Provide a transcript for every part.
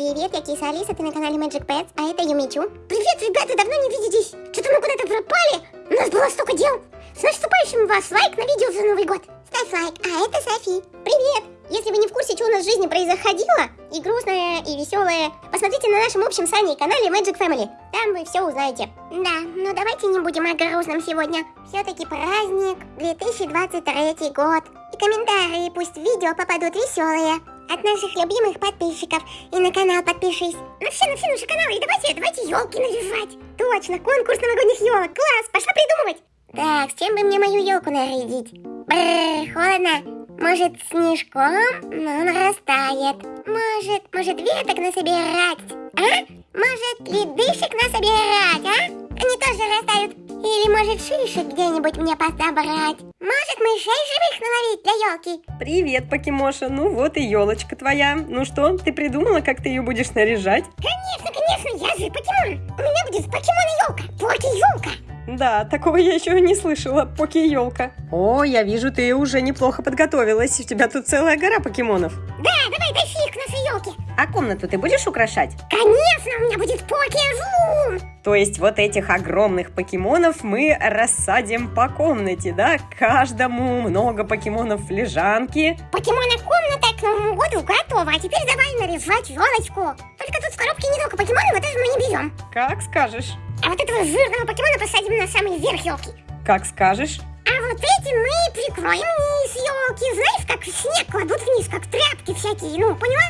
Привет, я Киса Алиса, ты на канале Magic Pets, а это Юмичу. Привет, ребята, давно не виделись. Что-то мы куда-то пропали. У нас было столько дел. С наступающим вас лайк на видео за Новый год. Ставь лайк, а это Софи. Привет. Если вы не в курсе, что у нас в жизни происходило, и грустное, и веселое, посмотрите на нашем общем с Аней канале Magic Family. Там вы все узнаете. Да, но давайте не будем о грустном сегодня. Все-таки праздник, 2023 год. И комментарии пусть в видео попадут веселые от наших любимых подписчиков. И на канал подпишись. На все, на все наши каналы. И давайте, давайте елки наряжать. Точно, конкурс новогодних елок. Класс, пошла придумывать. Так, с чем бы мне мою елку нарядить? Бррр, холодно. Может, снежком? Но он растает. Может, может, веток насобирать? А? Может, ледышек насобирать, а? Они тоже растают. Или, может, шишек где-нибудь мне подобрать? Может, мышей живых наловить для елки? Привет, Покемоша. Ну вот и елочка твоя. Ну что, ты придумала, как ты ее будешь наряжать? Конечно, конечно, я же покемон. У меня будет покемон елка. Поки-елка. Да, такого я еще не слышала. Поки-елка. О, я вижу, ты уже неплохо подготовилась. У тебя тут целая гора покемонов. Да, давай тащи их к нашей елке. А комнату ты будешь украшать? Конечно, у меня будет поки-рум. То есть вот этих огромных покемонов мы рассадим по комнате, да? Каждому много покемонов в лежанке. Покемона комната к Новому году готова. А теперь давай наряжать елочку. Только тут в коробке не только покемоны, вот это мы не берем. Как скажешь. А вот этого жирного покемона посадим на самый верх елки. Как скажешь. А вот эти мы прикроем низ елки. Знаешь, как снег кладут вниз, как тряпки всякие. Ну, поняла?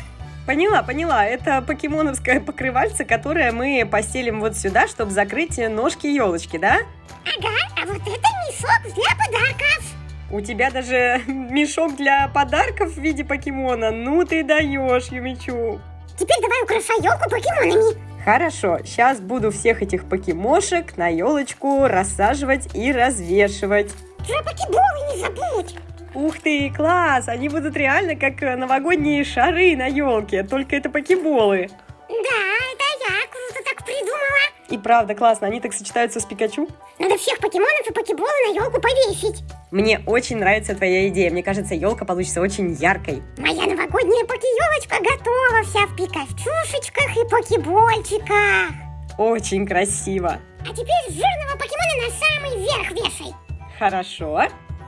Поняла, поняла. Это покемоновское покрывальце, которое мы постелим вот сюда, чтобы закрыть ножки елочки, да? Ага, а вот это мешок для подарков. У тебя даже мешок для подарков в виде покемона. Ну ты даешь, Юмичу. Теперь давай украшай елку покемонами. Хорошо, сейчас буду всех этих покемошек на елочку рассаживать и развешивать. Про покеболы не забудь. Ух ты, класс! Они будут реально как новогодние шары на елке, только это покеболы. Да, это я круто так придумала. И правда классно, они так сочетаются с Пикачу. Надо всех покемонов и покеболы на елку повесить. Мне очень нравится твоя идея. Мне кажется, елка получится очень яркой. Моя новогодняя поки-елочка готова вся в пикачушечках и покебольчиках. Очень красиво. А теперь жирного покемона на самый верх вешай. Хорошо.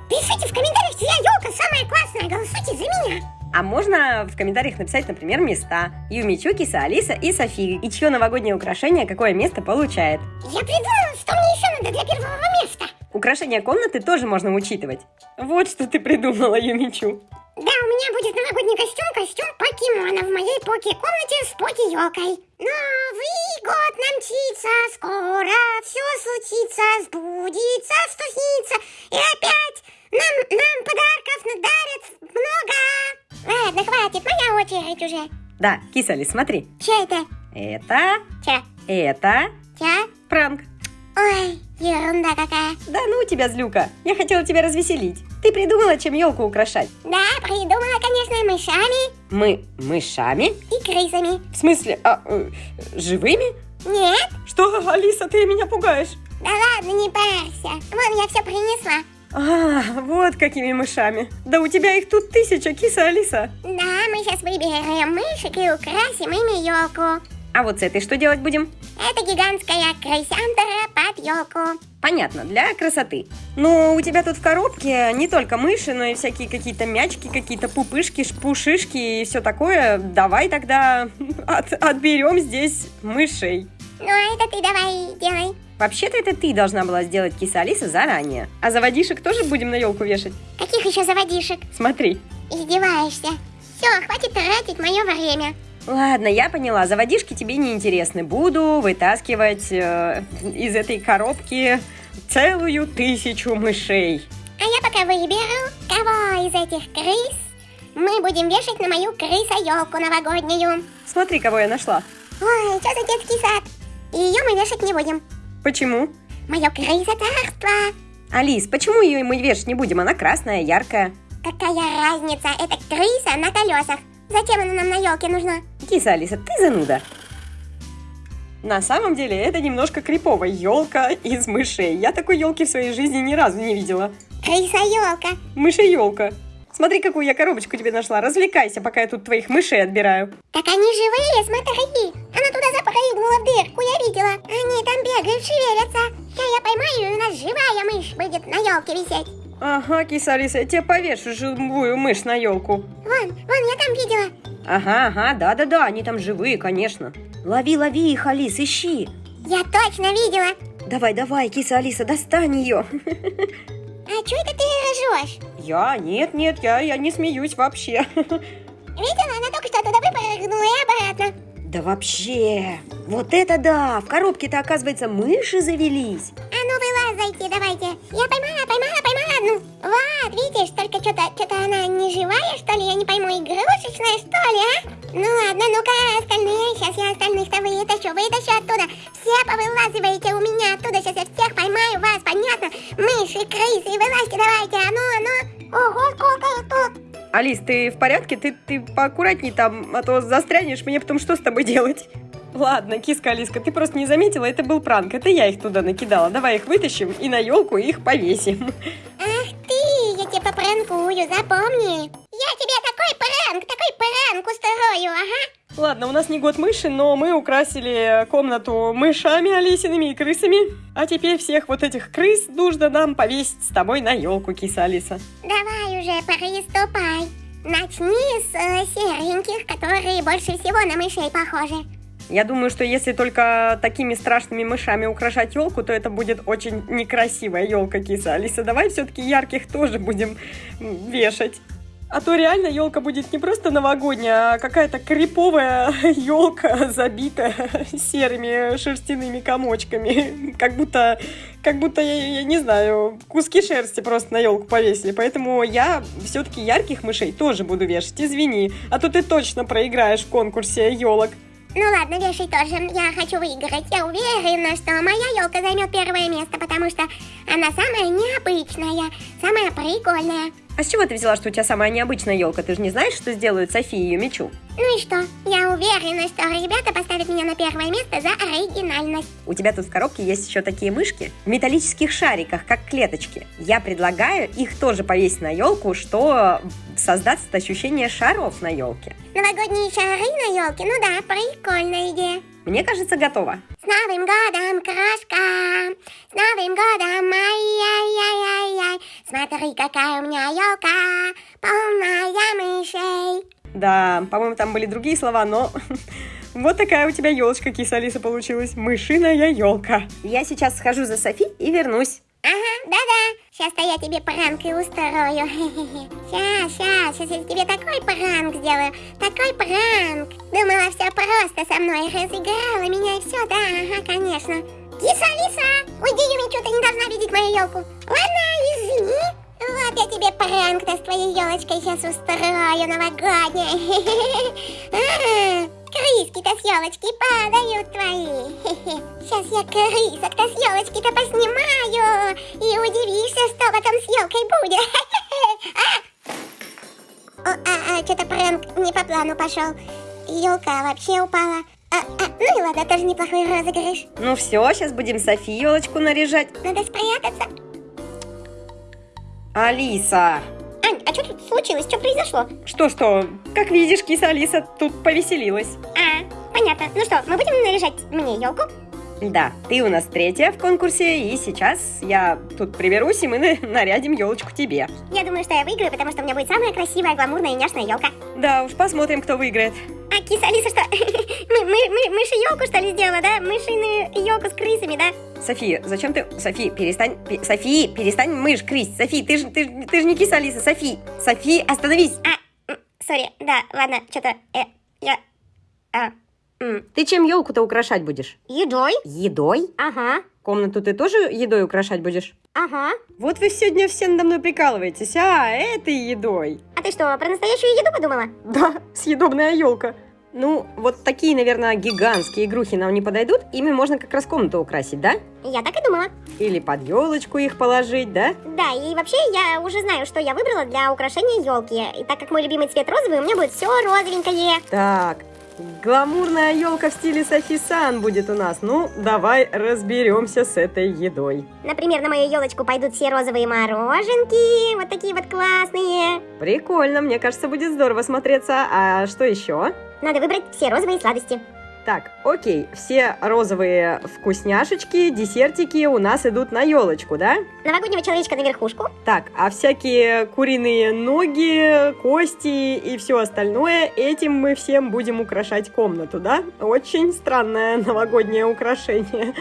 Пишите в комментариях, чья елка самая классная, голосуйте за меня. А можно в комментариях написать, например, места. Юмичу, Киса, Алиса и София. И чье новогоднее украшение какое место получает. Я придумала, что мне еще надо для первого места. Украшение комнаты тоже можно учитывать. Вот что ты придумала, Юмичу. Да, у меня будет новогодний костюм, костюм покемона в моей поки-комнате с поки-елкой. Новый год нам мчится, скоро все случится, сбудется, что снится. И опять нам, нам подарков надарят много. Ладно, хватит, моя очередь уже. Да, Кисали, смотри. Че это? Это, Че? это Че? пранк. Ерунда какая. Да ну у тебя, злюка. Я хотела тебя развеселить. Ты придумала, чем елку украшать? Да, придумала, конечно, мышами Мы мышами? и крысами. В смысле, а, э, живыми? Нет? Что, Алиса, ты меня пугаешь? Да ладно, не парься. Вон, я все принесла. А, вот какими мышами. Да у тебя их тут тысяча, киса Алиса. Да, мы сейчас выберем мышек и украсим ими елку. А вот с этой что делать будем? Это гигантская крысянтера под елку. Понятно, для красоты. Но у тебя тут в коробке не только мыши, но и всякие какие-то мячки, какие-то пупышки, пушишки и все такое. Давай тогда от- отберем здесь мышей. Ну, а это ты давай делай. Вообще-то это ты должна была сделать киса Алиса заранее. А заводишек тоже будем на елку вешать? Каких еще заводишек? Смотри. Издеваешься. Все, хватит тратить мое время. Ладно, я поняла, заводишки тебе не интересны. Буду вытаскивать э, из этой коробки целую тысячу мышей. А я пока выберу, кого из этих крыс мы будем вешать на мою крыса-елку новогоднюю. Смотри, кого я нашла. Ой, что за детский сад? Ее мы вешать не будем. Почему? Мое крыса-царство. Алис, почему ее мы вешать не будем? Она красная, яркая. Какая разница? Это крыса на колесах. Зачем она нам на елке нужна? Киса, Алиса, ты зануда. На самом деле это немножко крипово. Елка из мышей. Я такой елки в своей жизни ни разу не видела. Крыса-елка. Мышей-елка. Смотри, какую я коробочку тебе нашла. Развлекайся, пока я тут твоих мышей отбираю. Так они живые, смотри. Она туда запрыгнула в дырку, я видела. Они там бегают, шевелятся. Сейчас я поймаю, и у нас живая мышь будет на елке висеть. Ага, киса Алиса, я тебе повешу живую мышь на елку. Вон, вон, я там видела. Ага, ага, да-да-да, они там живые, конечно. Лови, лови их, Алис, ищи. Я точно видела. Давай, давай, киса Алиса, достань ее. А что это ты ржешь? Я? Нет, нет, я, я не смеюсь вообще. Видела, она только что туда выпрыгнула и обратно. Да вообще, вот это да, в коробке-то, оказывается, мыши завелись. А ну вылазайте, давайте. Я поймала, поймала, поймала. Вот, видишь, только что-то что она не живая, что ли? Я не пойму, игрушечная, что ли, а? Ну ладно, ну-ка, остальные, сейчас я остальных-то вытащу, вытащу оттуда. Все повылазиваете у меня оттуда, сейчас я всех поймаю вас, понятно? Мыши, крысы, вылазьте давайте, а ну, а ну. Ого, сколько их тут. Алис, ты в порядке? Ты, ты поаккуратней там, а то застрянешь, мне потом что с тобой делать? Ладно, киска Алиска, ты просто не заметила, это был пранк, это я их туда накидала. Давай их вытащим и на елку их повесим. Попранкую, запомни. Я тебе такой пранк, такой пранк устрою, ага. Ладно, у нас не год мыши, но мы украсили комнату мышами Алисиными и крысами. А теперь всех вот этих крыс нужно нам повесить с тобой на елку, киса Алиса. Давай уже, приступай. Начни с э, сереньких, которые больше всего на мышей похожи. Я думаю, что если только такими страшными мышами украшать елку, то это будет очень некрасивая елка, киса Алиса. Давай все-таки ярких тоже будем вешать. А то реально елка будет не просто новогодняя, а какая-то криповая елка, забитая серыми шерстяными комочками. Как будто, как будто, я, я не знаю, куски шерсти просто на елку повесили. Поэтому я все-таки ярких мышей тоже буду вешать. Извини, а то ты точно проиграешь в конкурсе елок. Ну ладно, вешай тоже. Я хочу выиграть. Я уверена, что моя елка займет первое место, потому что она самая необычная, самая прикольная. А с чего ты взяла, что у тебя самая необычная елка? Ты же не знаешь, что сделают София и ее мечу? Ну и что? Я уверена, что ребята поставят меня на первое место за оригинальность. У тебя тут в коробке есть еще такие мышки в металлических шариках, как клеточки. Я предлагаю их тоже повесить на елку, что создаст ощущение шаров на елке. Новогодние шары на елке? Ну да, прикольная идея. Мне кажется, готово. С Новым годом, крошка! С Новым годом, ай-яй-яй-яй-яй! Смотри, какая у меня елка, полная мышей! Да, по-моему, там были другие слова, но вот такая у тебя елочка, киса Алиса, получилась. Мышиная елка. Я сейчас схожу за Софи и вернусь. Ага, да-да, сейчас-то я тебе пранк и устрою. Сейчас, сейчас, сейчас я тебе такой пранк сделаю, такой пранк. Думала, все просто со мной, разыграла меня и все, да, ага, конечно. Киса, Алиса, уйди, Юмичу, ты не должна видеть мою елку. Ладно, извини. Вот я тебе пранк-то с твоей елочкой сейчас устрою новогодний. Крыски-то с елочки падают твои. Сейчас я крысок-то с елочки-то поснимаю. И удивишься, что потом с елкой будет. А, а, а что-то пранк не по плану пошел. Елка вообще упала. А, а, ну и ладно, тоже неплохой розыгрыш. Ну все, сейчас будем Софи елочку наряжать. Надо спрятаться. Алиса! Ань, а что тут случилось? Что произошло? Что-что? Как видишь, киса Алиса тут повеселилась. А, понятно. Ну что, мы будем наряжать мне елку? Да, ты у нас третья в конкурсе, и сейчас я тут приберусь, и мы на- нарядим елочку тебе. Я думаю, что я выиграю, потому что у меня будет самая красивая, гламурная и няшная елка. Да уж, посмотрим, кто выиграет. А киса Алиса что? Мы, мы, мы, мыши елку что ли сделала, да? Мышиную елку с крысами, да? София, зачем ты... Софи, перестань... пе- Софи, перестань мышь крысть. Софи, ты же ты, ты ж не киса Алиса. Софи, Софи, остановись. А, сори, да, ладно, что-то, э, я, а, м, Ты чем елку-то украшать будешь? едой? Едой? Ага, Комнату ты тоже едой украшать будешь? ага. Вот вы сегодня все надо мной прикалываетесь, а этой едой. А ты что, про настоящую еду подумала? Да, съедобная елка. Ну, вот такие, наверное, гигантские игрухи нам не подойдут. Ими можно как раз комнату украсить, да? Я так и думала. Или под елочку их положить, да? Да, и вообще я уже знаю, что я выбрала для украшения елки. И так как мой любимый цвет розовый, у меня будет все розовенькое. Так, Гламурная елка в стиле Софи Сан будет у нас. Ну, давай разберемся с этой едой. Например, на мою елочку пойдут все розовые мороженки, вот такие вот классные. Прикольно, мне кажется, будет здорово смотреться. А что еще? Надо выбрать все розовые сладости. Так, окей, все розовые вкусняшечки, десертики у нас идут на елочку, да? Новогоднего человечка на верхушку. Так, а всякие куриные ноги, кости и все остальное, этим мы всем будем украшать комнату, да? Очень странное новогоднее украшение.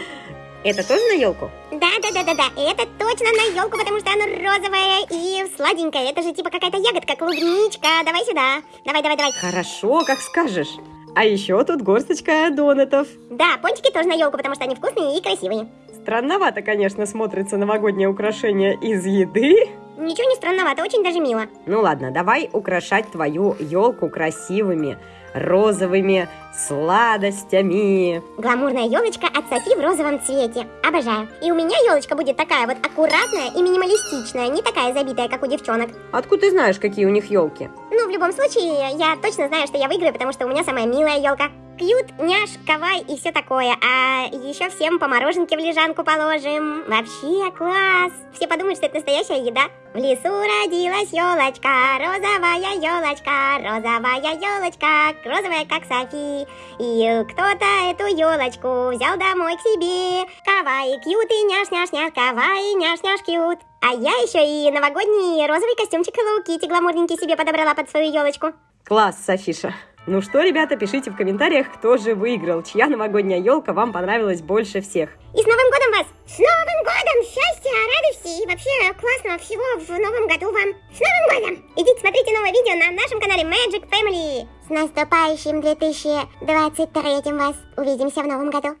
Это тоже на елку? Да, да, да, да, да. Это точно на елку, потому что оно розовое и сладенькое. Это же типа какая-то ягодка, клубничка. Давай сюда. Давай, давай, давай. Хорошо, как скажешь. А еще тут горсточка донатов. Да, пончики тоже на елку, потому что они вкусные и красивые. Странновато, конечно, смотрится новогоднее украшение из еды. Ничего не странновато, очень даже мило. Ну ладно, давай украшать твою елку красивыми розовыми сладостями. Гламурная елочка от Софи в розовом цвете. Обожаю. И у меня елочка будет такая вот аккуратная и минималистичная, не такая забитая, как у девчонок. Откуда ты знаешь, какие у них елки? Ну, в любом случае, я точно знаю, что я выиграю, потому что у меня самая милая елка. Кьют, няш, кавай и все такое. А еще всем по мороженке в лежанку положим. Вообще класс. Все подумают, что это настоящая еда. В лесу родилась елочка, розовая елочка, розовая елочка, розовая как Софи. И кто-то эту елочку взял домой к себе. Кавай, кьют и няш, няш, няш, кавай, няш, няш, кьют. А я еще и новогодний розовый костюмчик Hello Kitty гламурненький себе подобрала под свою елочку. Класс, Софиша. Ну что, ребята, пишите в комментариях, кто же выиграл, чья новогодняя елка вам понравилась больше всех. И с Новым годом вас! С Новым годом! Счастья, радости и вообще классного всего в Новом году вам! С Новым годом! Идите смотрите новое видео на нашем канале Magic Family! С наступающим 2023 вас! Увидимся в Новом году!